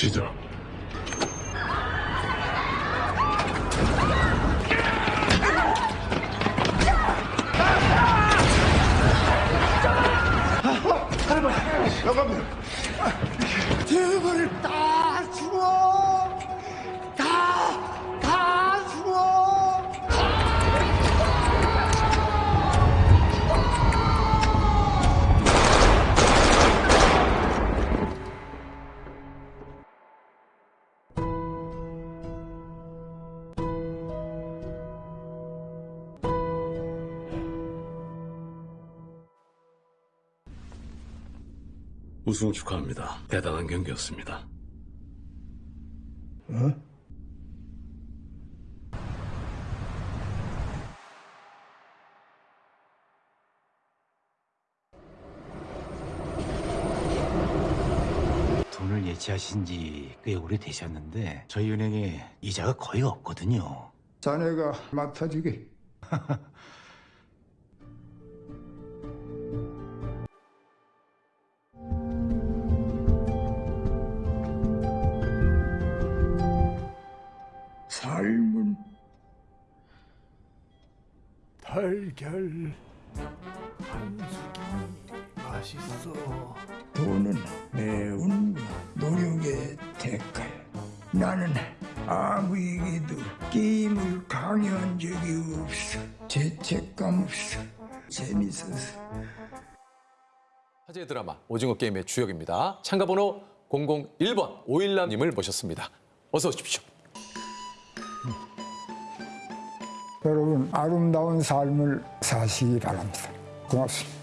시작. 대거를 다 주워! 우승 축하합니다. 대단한 경기였습니다. 돈을 예치하신 지 꽤 오래 되셨는데 저희 은행에 이자가 거의 없거든요. 자네가 맡아주게. 달걀 한숙이 맛있어. 돈은 매운 노력의 대가야. 나는 아무에게도 게임을 강요한 적이 없어. 죄책감 없어. 재밌어서. 화제 드라마 오징어 게임의 주역입니다. 참가번호 001번 오일남님을 모셨습니다. 어서 오십시오. 여러분 아름다운 삶을 사시기 바랍니다. 고맙습니다.